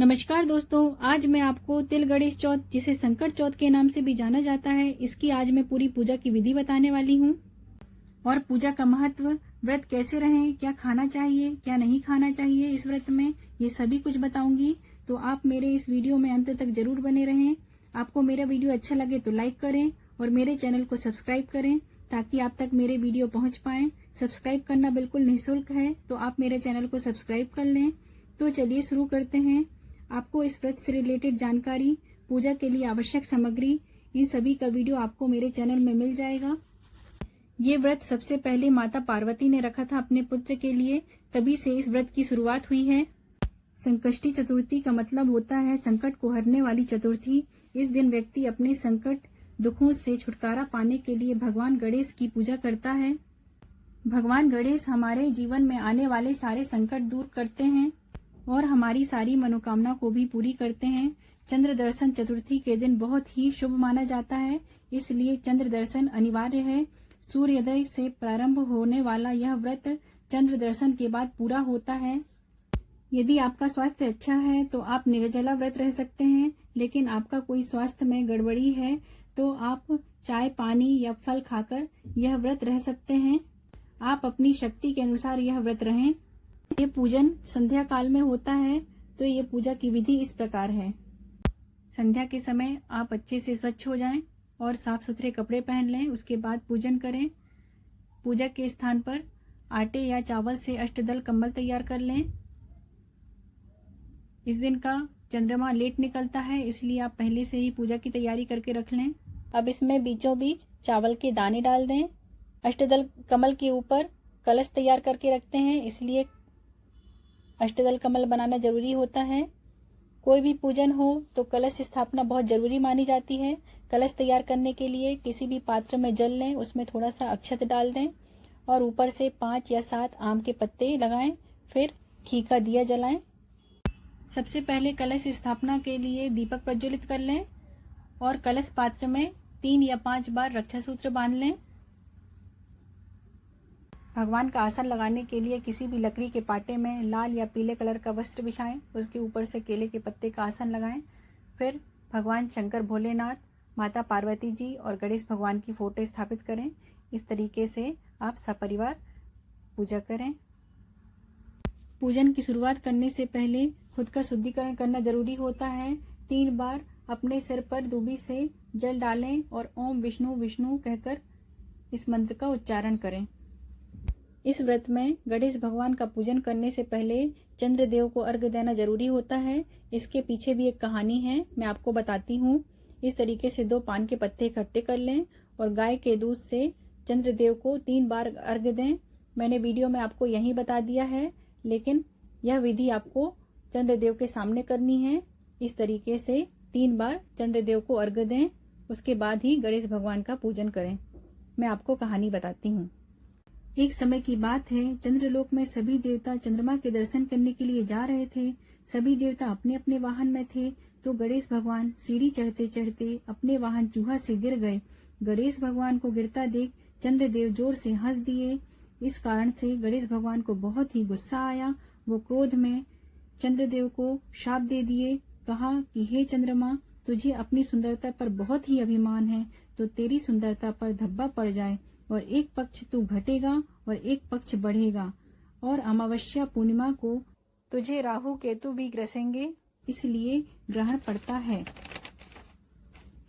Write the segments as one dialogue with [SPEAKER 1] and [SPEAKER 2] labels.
[SPEAKER 1] नमस्कार दोस्तों, आज मैं आपको तिल गणेश चौथ, जिसे संकट चौथ के नाम से भी जाना जाता है, इसकी आज मैं पूरी पूजा की विधि बताने वाली हूँ। और पूजा का महत्व, व्रत कैसे रहें, क्या खाना चाहिए, क्या नहीं खाना चाहिए, इस व्रत में ये सभी कुछ बताऊँगी। तो आप मेरे इस वीडियो में अंत तक ज़रूर बने रहें। आपको मेरा वीडियो अच्छा लगे तो लाइक करें और मेरे चैनल को सब्सक्राइब करें, ताकि आप तक मेरे वीडियो पहुँच पाए। सब्सक्राइब करना बिल्कुल निःशुल्क है तो आप मेरे चैनल को सब्सक्राइब कर लें। तो चलिए शुरू करते हैं। आपको इस व्रत से रिलेटेड जानकारी, पूजा के लिए आवश्यक सामग्री, इन सभी का वीडियो आपको मेरे चैनल में मिल जाएगा। ये व्रत सबसे पहले माता पार्वती ने रखा था अपने पुत्र के लिए, तभी से इस व्रत की शुरुआत हुई है। संकष्टी चतुर्थी का मतलब होता है संकट को हरने वाली चतुर्थी। इस दिन व्यक्ति अपने संकट दुखों से छुटकारा पाने के लिए भगवान गणेश की पूजा करता है। भगवान गणेश हमारे जीवन में आने वाले सारे संकट दूर करते हैं। और हमारी सारी मनोकामना को भी पूरी करते हैं। चंद्र दर्शन चतुर्थी के दिन बहुत ही शुभ माना जाता है, इसलिए चंद्र दर्शन अनिवार्य है। सूर्योदय से प्रारंभ होने वाला यह व्रत चंद्र दर्शन के बाद पूरा होता है। यदि आपका स्वास्थ्य अच्छा है तो आप निर्जला व्रत रह सकते हैं, लेकिन आपका कोई स्वास्थ्य में गड़बड़ी है तो आप चाय, पानी या फल खाकर यह व्रत रह सकते हैं। आप अपनी शक्ति के अनुसार यह व्रत रहें। ये पूजन संध्या काल में होता है तो ये पूजा की विधि इस प्रकार है। संध्या के समय आप अच्छे से स्वच्छ हो जाएँ और साफ़ सुथरे कपड़े पहन लें, उसके बाद पूजन करें। पूजा के स्थान पर आटे या चावल से अष्टदल कम्बल तैयार कर लें। इस दिन का चंद्रमा लेट निकलता है, इसलिए आप पहले से ही पूजा की तैयारी करके रख लें। अब इसमें बीचों बीच चावल के दाने डाल दें। अष्टदल कमल के ऊपर कलश तैयार करके रखते हैं, इसलिए अष्टदल कमल बनाना ज़रूरी होता है। कोई भी पूजन हो तो कलश स्थापना बहुत ज़रूरी मानी जाती है। कलश तैयार करने के लिए किसी भी पात्र में जल लें, उसमें थोड़ा सा अक्षत डाल दें और ऊपर से पाँच या सात आम के पत्ते लगाएँ, फिर घी का दिया जलाएँ। सबसे पहले कलश स्थापना के लिए दीपक प्रज्वलित कर लें और कलश पात्र में तीन या पाँच बार रक्षा सूत्र बाँध लें। भगवान का आसन लगाने के लिए किसी भी लकड़ी के पाटे में लाल या पीले कलर का वस्त्र बिछाएँ, उसके ऊपर से केले के पत्ते का आसन लगाएँ। फिर भगवान शंकर भोलेनाथ, माता पार्वती जी और गणेश भगवान की फ़ोटो स्थापित करें। इस तरीके से आप सपरिवार पूजा करें। पूजन की शुरुआत करने से पहले खुद का शुद्धिकरण करना ज़रूरी होता है। तीन बार अपने सिर पर दूबी से जल डालें और ओम विष्णु विष्णु कहकर इस मंत्र का उच्चारण करें। इस व्रत में गणेश भगवान का पूजन करने से पहले चंद्रदेव को अर्घ देना ज़रूरी होता है। इसके पीछे भी एक कहानी है, मैं आपको बताती हूँ। इस तरीके से दो पान के पत्ते इकट्ठे कर लें और गाय के दूध से चंद्रदेव को तीन बार अर्घ दें। मैंने वीडियो में आपको यही बता दिया है, लेकिन यह विधि आपको चंद्रदेव के सामने करनी है। इस तरीके से तीन बार चंद्रदेव को अर्घ दें, उसके बाद ही गणेश भगवान का पूजन करें। मैं आपको कहानी बताती हूँ। एक समय की बात है, चंद्रलोक में सभी देवता चंद्रमा के दर्शन करने के लिए जा रहे थे। सभी देवता अपने अपने वाहन में थे तो गणेश भगवान सीढ़ी चढ़ते चढ़ते अपने वाहन चूहा से गिर गए। गणेश भगवान को गिरता देख चंद्रदेव ज़ोर से हंस दिए। इस कारण से गणेश भगवान को बहुत ही गुस्सा आया। वो क्रोध में चंद्रदेव को शाप दे दिए, कहा कि, हे चंद्रमा, तुझे अपनी सुंदरता पर बहुत ही अभिमान है तो तेरी सुंदरता पर धब्बा पड़ जाए। और एक पक्ष तू घटेगा और एक पक्ष बढ़ेगा और अमावस्या पूर्णिमा को तुझे राहु केतु भी ग्रसेंगे। इसलिए ग्रहण पड़ता है।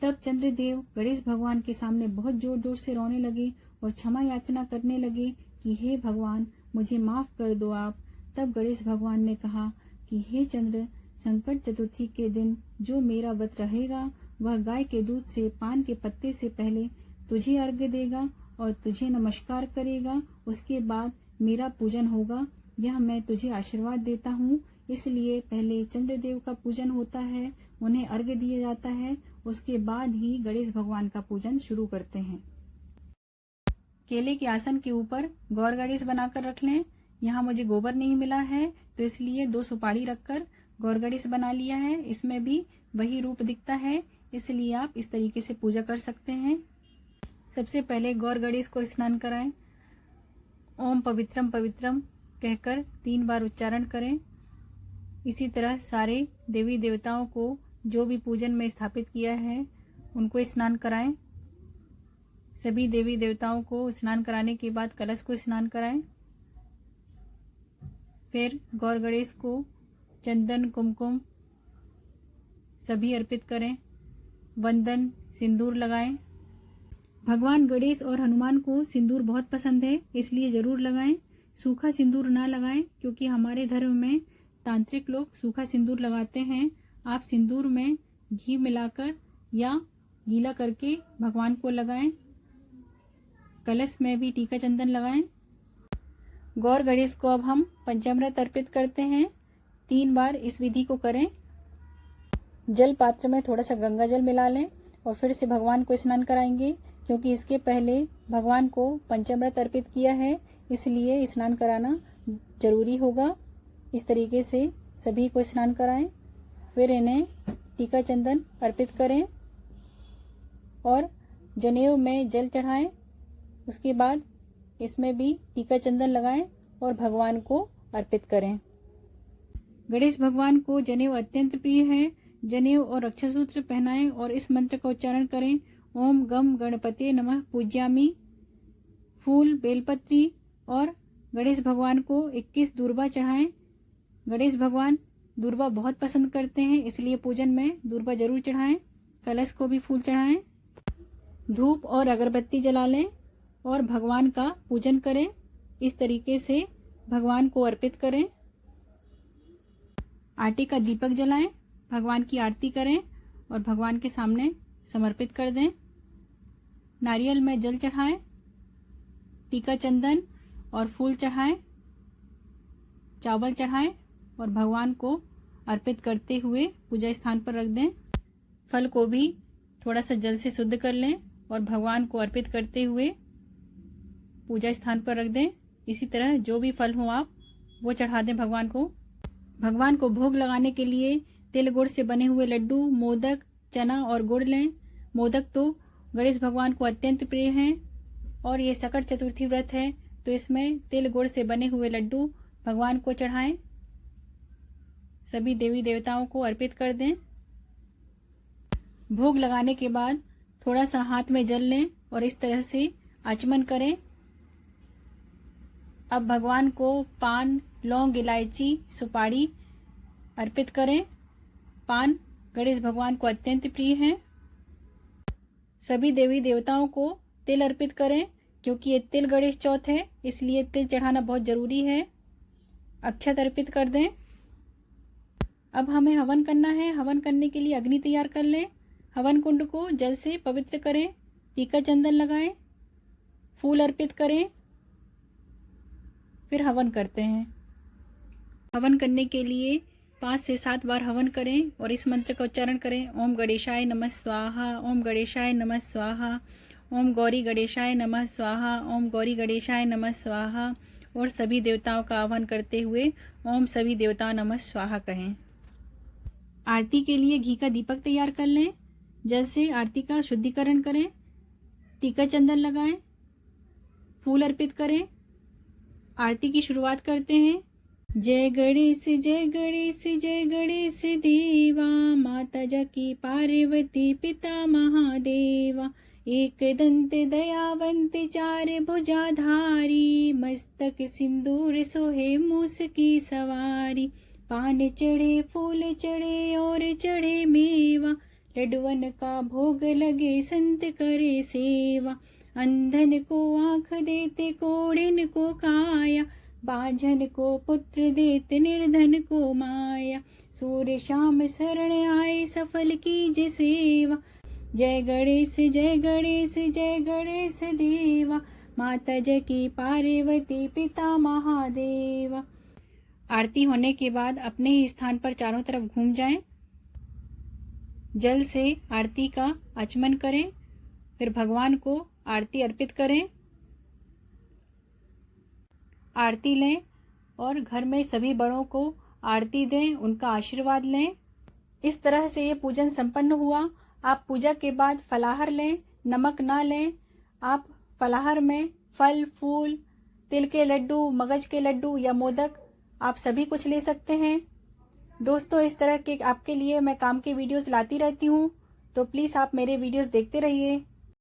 [SPEAKER 1] तब चंद्रदेव गणेश भगवान के सामने बहुत ज़ोर ज़ोर से रोने लगे और क्षमा याचना करने लगे कि हे भगवान मुझे माफ़ कर दो आप। तब गणेश भगवान ने कहा कि हे चंद्र संकट चतुर्थी के दिन जो मेरा व्रत रहेगा वह गाय के दूध से पान के पत्ते से पहले तुझे अर्घ्य देगा और तुझे नमस्कार करेगा, उसके बाद मेरा पूजन होगा। यह मैं तुझे आशीर्वाद देता हूँ। इसलिए पहले चंद्रदेव का पूजन होता है, उन्हें अर्घ दिया जाता है, उसके बाद ही गणेश भगवान का पूजन शुरू करते हैं। केले के आसन के ऊपर गौर गणेश बनाकर रख लें। यहाँ मुझे गोबर नहीं मिला है तो इसलिए दो सुपारी रखकर गौर गणेश बना लिया है। इसमें भी वही रूप दिखता है, इसलिए आप इस तरीके से पूजा कर सकते हैं। सबसे पहले गौर गणेश को स्नान कराएँ। ओम पवित्रम पवित्रम कहकर तीन बार उच्चारण करें। इसी तरह सारे देवी देवताओं को जो भी पूजन में स्थापित किया है, उनको स्नान कराएँ। सभी देवी देवताओं को स्नान कराने के बाद कलश को स्नान कराएँ। फिर गौर गणेश को चंदन, कुमकुम सभी अर्पित करें। वंदन, सिंदूर लगाएँ। भगवान गणेश और हनुमान को सिंदूर बहुत पसंद है, इसलिए ज़रूर लगाएँ। सूखा सिंदूर ना लगाएँ, क्योंकि हमारे धर्म में तांत्रिक लोग सूखा सिंदूर लगाते हैं। आप सिंदूर में घी मिलाकर या गीला करके भगवान को लगाएँ। कलश में भी टीका चंदन लगाएँ। गौर गणेश को अब हम पंचामृत अर्पित करते हैं। तीन बार इस विधि को करें। जल पात्र में थोड़ा सा गंगा जल मिला लें और फिर से भगवान को स्नान कराएँगे। क्योंकि इसके पहले भगवान को पंचामृत अर्पित किया है, इसलिए स्नान कराना ज़रूरी होगा। इस तरीके से सभी को स्नान कराएँ, फिर इन्हें टीका चंदन अर्पित करें और जनेऊ में जल चढ़ाएँ। उसके बाद इसमें भी टीका चंदन लगाएँ और भगवान को अर्पित करें। गणेश भगवान को जनेऊ अत्यंत प्रिय है। जनेऊ और रक्षा सूत्र पहनाएँ और इस मंत्र का उच्चारण करें। ओम गम गणपति नमः पूज्यामी। फूल, बेलपत्री और गणेश भगवान को 21 दूरबा चढ़ाएँ। गणेश भगवान दूरबा बहुत पसंद करते हैं, इसलिए पूजन में दूरबा ज़रूर चढ़ाएँ। कलश को भी फूल चढ़ाएँ। धूप और अगरबत्ती जला लें और भगवान का पूजन करें। इस तरीके से भगवान को अर्पित करें। आटे का दीपक जलाएँ, भगवान की आरती करें और भगवान के सामने समर्पित कर दें। नारियल में जल चढ़ाएँ, टीका चंदन और फूल चढ़ाएँ, चावल चढ़ाएँ और भगवान को अर्पित करते हुए पूजा स्थान पर रख दें। फल को भी थोड़ा सा जल से शुद्ध कर लें और भगवान को अर्पित करते हुए पूजा स्थान पर रख दें। इसी तरह जो भी फल हो आप, वो चढ़ा दें भगवान को। भगवान को भोग लगाने के लिए तिल गुड़ से बने हुए लड्डू, मोदक, चना और गुड़ लें। मोदक तो गणेश भगवान को अत्यंत प्रिय हैं और ये सकट चतुर्थी व्रत है तो इसमें तिल गुड़ से बने हुए लड्डू भगवान को चढ़ाएँ। सभी देवी देवताओं को अर्पित कर दें। भोग लगाने के बाद थोड़ा सा हाथ में जल लें और इस तरह से आचमन करें। अब भगवान को पान, लौंग, इलायची, सुपारी अर्पित करें। पान गणेश भगवान को अत्यंत प्रिय है। सभी देवी देवताओं को तिल अर्पित करें, क्योंकि ये तिल गणेश चौथ है, इसलिए तिल चढ़ाना बहुत ज़रूरी है। अक्षत अर्पित कर दें। अब हमें हवन करना है। हवन करने के लिए अग्नि तैयार कर लें। हवन कुंड को जल से पवित्र करें। टीका चंदन लगाएँ। फूल अर्पित करें। फिर हवन करते हैं। हवन करने के लिए पाँच से सात बार हवन करें और इस मंत्र का उच्चारण करें, ओम गणेशाय नमः स्वाहा, ओम गणेशाय नमः स्वाहा, ओम गौरी गणेशाय नमः स्वाहा, ओम गौरी गणेशाय नमः स्वाहा, और सभी देवताओं का आह्वान करते हुए ओम सभी देवताओं नमः स्वाहा कहें। आरती के लिए घी का दीपक तैयार कर लें, जल से आरती का शुद्धिकरण करें टीका चंदन लगाएँ, फूल अर्पित करें। आरती की शुरुआत करते हैं। जय गणेश जय गणेश जय गणेश देवा, माता जकी पार्वती पिता महादेवा। एक दंत दयावंत चार भुजाधारी, मस्तक सिंदूर सोहे मूस की सवारी। पान चढ़े, फूल चढ़े और चढ़े मेवा लडवन का भोग लगे संत करे सेवा। अंधन को आँख देते कोड़िन को काया बाझन को पुत्र देते निर्धन को माया। सूर्य श्याम शरण आए सफल की सेवा। जय गणेश जय गणेश जय गणेश देवा। माता जय की पार्वती, पिता महादेवा। आरती होने के बाद अपने ही स्थान पर चारों तरफ़ घूम जाएँ। जल से आरती का आचमन करें। फिर भगवान को आरती अर्पित करें। आरती लें और घर में सभी बड़ों को आरती दें, उनका आशीर्वाद लें। इस तरह से ये पूजन संपन्न हुआ। आप पूजा के बाद फलाहार लें, नमक ना लें। आप फलाहार में फल, फूल, तिल के लड्डू, मगज के लड्डू या मोदक आप सभी कुछ ले सकते हैं। दोस्तों, इस तरह के आपके लिए मैं काम के वीडियोस लाती रहती हूँ। तो प्लीज़ आप मेरे वीडियोस देखते रहिए।